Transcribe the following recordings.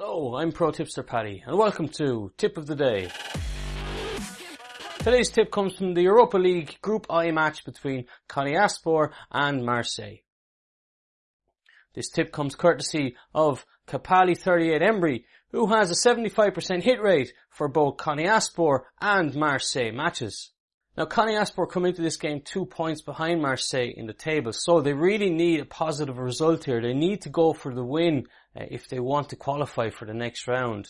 Hello, I'm Pro Tipster Paddy and welcome to Tip of the Day. Today's tip comes from the Europa League Group I match between Konyaspor and Marseille. This tip comes courtesy of Kapali38 Embry, who has a 75% hit rate for both Konyaspor and Marseille matches. Now, Konyaspor come into this game two points behind Marseille in the table, so they really need a positive result here. They need to go for the win uh, if they want to qualify for the next round.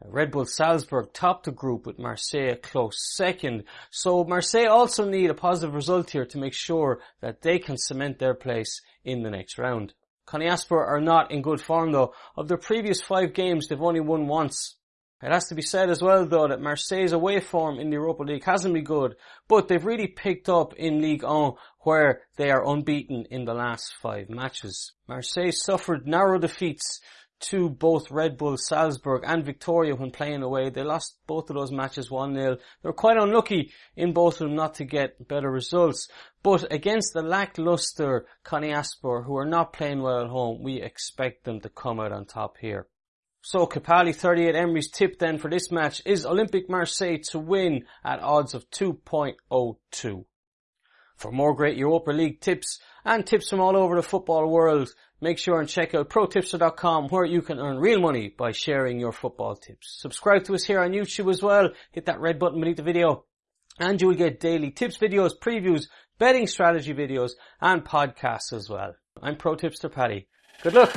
Uh, Red Bull Salzburg topped the group with Marseille close second, so Marseille also need a positive result here to make sure that they can cement their place in the next round. Konyaspor are not in good form though. Of their previous five games, they've only won once. It has to be said as well though that Marseille's away form in the Europa League hasn't been good, but they've really picked up in League 1 where they are unbeaten in the last five matches. Marseille suffered narrow defeats to both Red Bull Salzburg and Victoria when playing away. They lost both of those matches 1-0. They were quite unlucky in both of them not to get better results. But against the lackluster Konyaspor who are not playing well at home, we expect them to come out on top here. So Kapali 38 Emery's tip then for this match is Olympic Marseille to win at odds of 2.02. For more great Europa League tips and tips from all over the football world, make sure and check out protipster.com where you can earn real money by sharing your football tips. Subscribe to us here on YouTube as well. Hit that red button beneath the video and you will get daily tips videos, previews, betting strategy videos and podcasts as well. I'm Pro Tipster Paddy. Good luck!